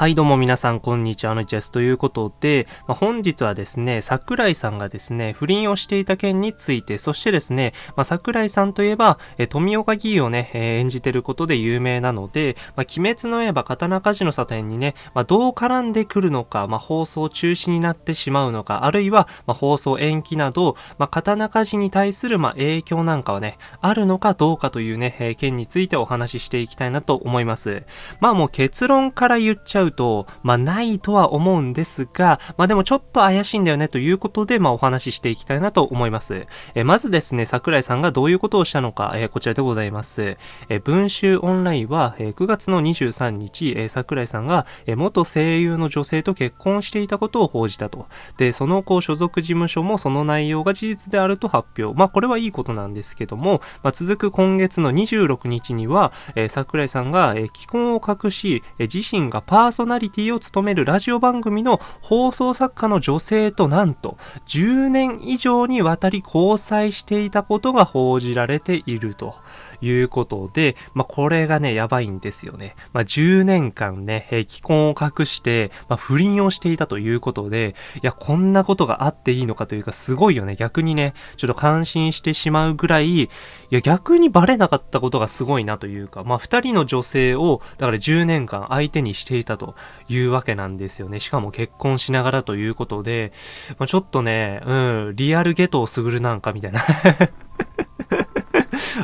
はいどうも皆さんこんにちは、のちです。ということで、まあ、本日はですね、桜井さんがですね、不倫をしていた件について、そしてですね、まあ、桜井さんといえば、え富岡義勇をね、えー、演じてることで有名なので、まあ、鬼滅の刃刀鍛冶の里編にね、まどう絡んでくるのか、ま放送中止になってしまうのか、あるいは、ま放送延期など、ま刀鍛冶に対する、ま影響なんかはね、あるのかどうかというね、えー、件についてお話ししていきたいなと思います。まあもう結論から言っちゃゃうと、まあないとは思うんですが、まあでもちょっと怪しいんだよねということで、まあお話ししていきたいなと思います。えまずですね、桜井さんがどういうことをしたのか、えこちらでございます。え文集オンラインは、え9月の23日、え桜井さんが、え元声優の女性と結婚していたことを報じたと。で、その後所属事務所もその内容が事実であると発表。まあこれはいいことなんですけども、まあ、続く今月の26日には、え桜井さんが、え既婚を隠し、え自身がパーソナリティを務めるラジオ番組の放送作家の女性となんと10年以上にわたり交際していたことが報じられていると。いうことで、まあ、これがね、やばいんですよね。まあ、10年間ね、既婚を隠して、まあ、不倫をしていたということで、いや、こんなことがあっていいのかというか、すごいよね。逆にね、ちょっと感心してしまうぐらい、いや、逆にバレなかったことがすごいなというか、まあ、二人の女性を、だから10年間相手にしていたというわけなんですよね。しかも結婚しながらということで、まあ、ちょっとね、うん、リアルゲトをすぐるなんかみたいな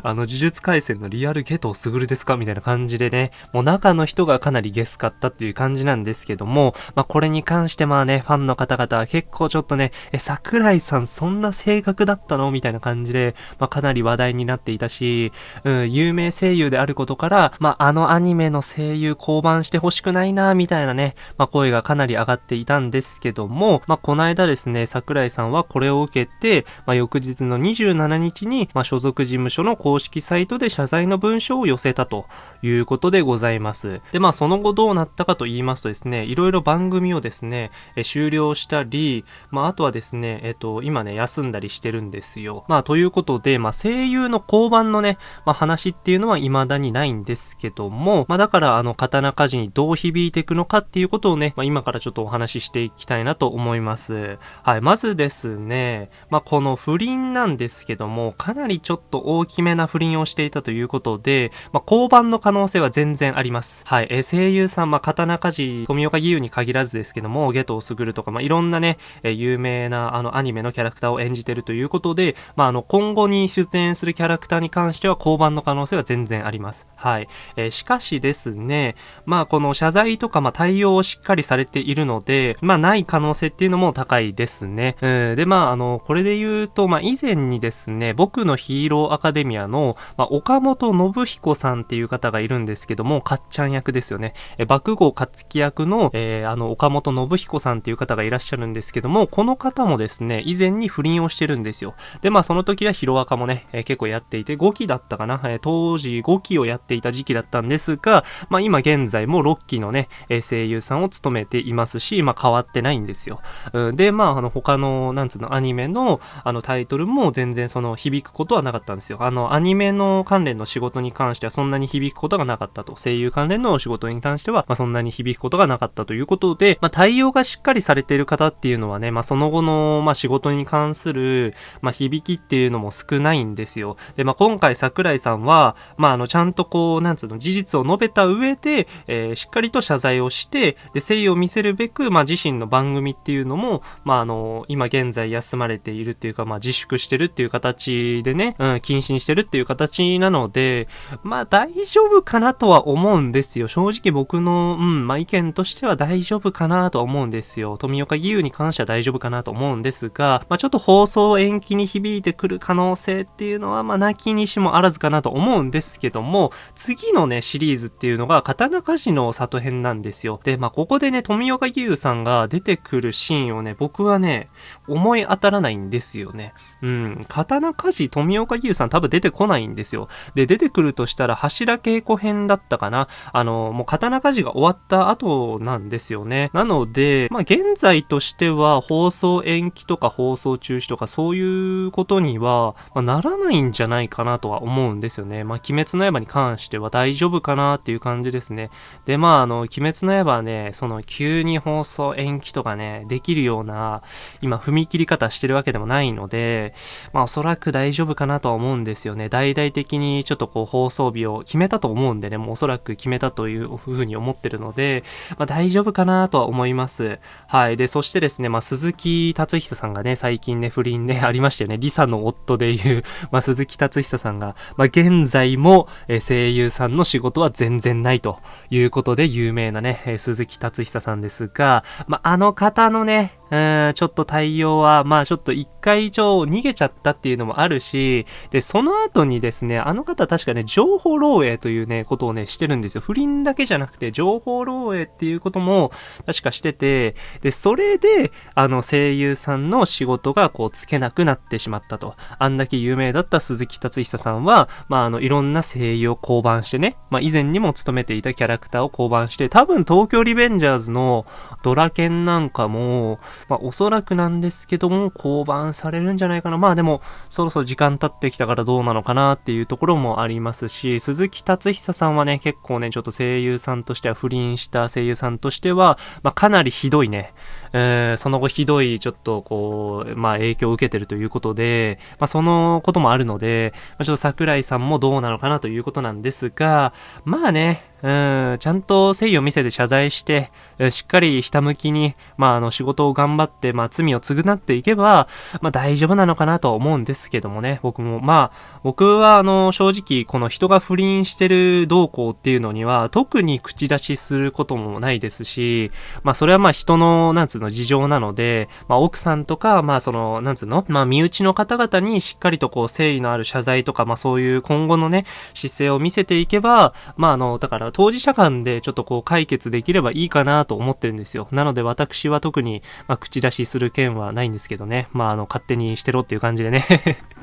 あの、呪術回戦のリアルゲトすぐるですか？みたいな感じでね、もう中の人がかなりゲスかったっていう感じなんですけども、まあ、これに関してまあね、ファンの方々は結構ちょっとね、え、桜井さんそんな性格だったの？みたいな感じで、まあ、かなり話題になっていたし、うん、有名声優であることから、まあ、あのアニメの声優降板してほしくないな、みたいなね、まあ、声がかなり上がっていたんですけども、まあ、この間ですね、桜井さんはこれを受けて、まあ、翌日の27日に、まあ、所属事務所の公公式サイトで謝罪の文書を寄せたということでございます。で、まあその後どうなったかと言いますとですね、いろいろ番組をですね、え終了したり、まああとはですね、えっと、今ね、休んだりしてるんですよ。まあということで、まあ声優の交番のね、まあ話っていうのは未だにないんですけども、まあだからあの刀鍛冶にどう響いていくのかっていうことをね、まあ今からちょっとお話ししていきたいなと思います。はい、まずですね、まあこの不倫なんですけども、かなりちょっと大きめな不倫をしていたということで、まあ、交番の可能性は全然あります。はい。えー、声優さん、まあ、刀鍛冶、富岡義勇に限らずですけども、ゲトウスグルとか、まあ、いろんなね、えー、有名な、あの、アニメのキャラクターを演じてるということで、まあ、あの、今後に出演するキャラクターに関しては、交番の可能性は全然あります。はい。えー、しかしですね、まあ、この謝罪とか、まあ、対応をしっかりされているので、まあ、ない可能性っていうのも高いですね。うん、で、まあ、あの、これで言うと、まあ、以前にですね、僕のヒーローアカデミアの、まあ、岡本信彦さんっていう方がいるんですけども、かっちゃん役ですよね。え、爆豪勝樹役の、えー、あの、岡本信彦さんっていう方がいらっしゃるんですけども、この方もですね、以前に不倫をしてるんですよ。で、まあ、その時はヒロアカもね、えー、結構やっていて、5期だったかな、えー、当時5期をやっていた時期だったんですが、まあ、今現在も6期のね、え声優さんを務めていますし、まあ、変わってないんですよ。うん、で、まあ、あの、他の、なんつうの、アニメの、あの、タイトルも全然その、響くことはなかったんですよ。あの、アニメの関連の仕事に関してはそんなに響くことがなかったと。声優関連の仕事に関しては、まあ、そんなに響くことがなかったということで、まあ、対応がしっかりされている方っていうのはね、まあ、その後の、まあ、仕事に関する、まあ、響きっていうのも少ないんですよ。で、まあ、今回桜井さんは、まあ、あの、ちゃんとこう、なんつうの、事実を述べた上で、えー、しっかりと謝罪をして、で、誠意を見せるべく、まあ、自身の番組っていうのも、まあ、あの、今現在休まれているっていうか、まあ、自粛してるっていう形でね、うん、謹慎してるっていう形なので、まあ大丈夫かなとは思うんですよ。正直僕の、うん、まあ意見としては大丈夫かなとは思うんですよ。富岡義勇に関しては大丈夫かなと思うんですが、まあちょっと放送延期に響いてくる可能性っていうのは、まあなきにしもあらずかなと思うんですけども、次のね、シリーズっていうのが、刀鍛冶の里編なんですよ。で、まあここでね、富岡義勇さんが出てくるシーンをね、僕はね、思い当たらないんですよね。うん、刀鍛冶富岡義勇さん多分出てこないんですよ。で、出てくるとしたら柱稽古編だったかな。あの、もう刀鍛冶が終わった後なんですよね。なので、まあ現在としては放送延期とか放送中止とかそういうことには、まあ、ならないんじゃないかなとは思うんですよね。まあ鬼滅の刃に関しては大丈夫かなっていう感じですね。で、まああの、鬼滅の刃はね、その急に放送延期とかね、できるような、今踏み切り方してるわけでもないので、まあおそらく大丈夫かなとは思うんですよね。大々的にちょっとこう放送日を決めたと思うんでね、もうおそらく決めたというふうに思ってるので、まあ大丈夫かなとは思います。はい。で、そしてですね、まあ鈴木達久さんがね、最近ね、不倫ね、ありましたよね。リサの夫でいう、まあ鈴木達久さんが、まあ現在も、え声優さんの仕事は全然ないということで有名なね、え鈴木達久さんですが、まああの方のね、ん、ちょっと対応は、まあちょっと一回一応逃げちゃったっていうのもあるし、で、その後にですね、あの方確かね、情報漏洩というね、ことをね、してるんですよ。不倫だけじゃなくて、情報漏洩っていうことも確かしてて、で、それで、あの、声優さんの仕事がこう、つけなくなってしまったと。あんだけ有名だった鈴木達久さんは、まああの、いろんな声優を降板してね、まあ以前にも務めていたキャラクターを降板して、多分東京リベンジャーズのドラケンなんかも、まあ、おそらくなんですけども、降板されるんじゃないかな。まあでも、そろそろ時間経ってきたからどうなのかなっていうところもありますし、鈴木達久さんはね、結構ね、ちょっと声優さんとしては、不倫した声優さんとしては、まあかなりひどいね、えー、その後ひどい、ちょっとこう、まあ影響を受けてるということで、まあそのこともあるので、まあ、ちょっと桜井さんもどうなのかなということなんですが、まあね、うん、ちゃんと誠意を見せて謝罪して、しっかりひたむきに、まあ、あの、仕事を頑張って、まあ、罪を償っていけば、まあ、大丈夫なのかなと思うんですけどもね、僕も。まあ、僕は、あの、正直、この人が不倫してる動向っていうのには、特に口出しすることもないですし、まあ、それはまあ、人の、なんつうの、事情なので、まあ、奥さんとか、まあ、その、なんつうの、まあ、身内の方々にしっかりとこう、誠意のある謝罪とか、まあ、そういう今後のね、姿勢を見せていけば、まあ、あの、だから、当事者間でちょっとこう、解決できればいいかなと思ってるんですよ。なので、私は特に、まあ、口出しする件はないんですけどね。まあ、あの、勝手にしてろっていう感じでね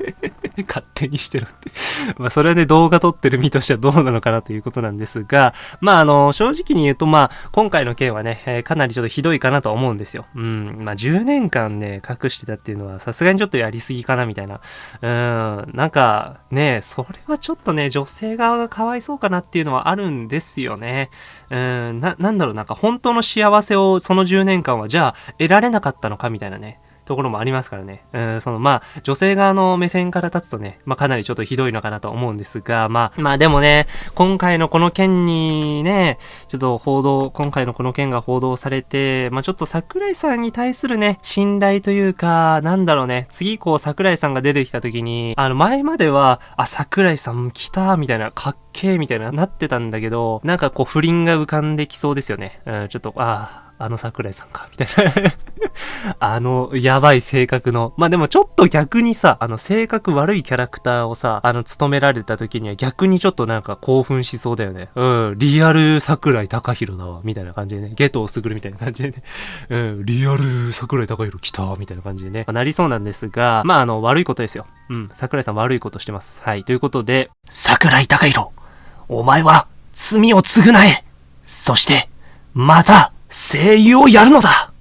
勝手にしてろってまあ、それはね、動画撮ってる身としてはどうなのかなということなんですが、まあ、あの、正直に言うと、まあ、今回の件はね、えー、かなりちょっとひどいかなと思うんですですよ。うん。まあ、10年間ね、隠してたっていうのは、さすがにちょっとやりすぎかな、みたいな。うん。なんか、ね、それはちょっとね、女性側がかわいそうかなっていうのはあるんですよね。うん、な、なんだろう、なんか本当の幸せをその10年間はじゃあ得られなかったのかみたいなね。ところもありますからね。うん、その、まあ、女性側の目線から立つとね、まあ、かなりちょっとひどいのかなと思うんですが、まあ、まあでもね、今回のこの件にね、ちょっと報道、今回のこの件が報道されて、まあ、ちょっと桜井さんに対するね、信頼というか、なんだろうね、次こう桜井さんが出てきた時に、あの、前までは、あ、桜井さん来た、みたいな、かっけー、みたいな、なってたんだけど、なんかこう不倫が浮かんできそうですよね。うん、ちょっと、ああ、あの桜井さんか、みたいな あの、やばい性格の。まあ、でもちょっと逆にさ、あの、性格悪いキャラクターをさ、あの、務められた時には逆にちょっとなんか興奮しそうだよね。うん、リアル桜井隆弘だわ、みたいな感じでね。ゲトをすぐるみたいな感じでね。うん、リアル桜井隆弘来た、みたいな感じでね。まあ、なりそうなんですが、まあ、あの、悪いことですよ。うん、桜井さん悪いことしてます。はい、ということで、桜井隆弘、お前は罪を償えそして、また、声優をやるのだ。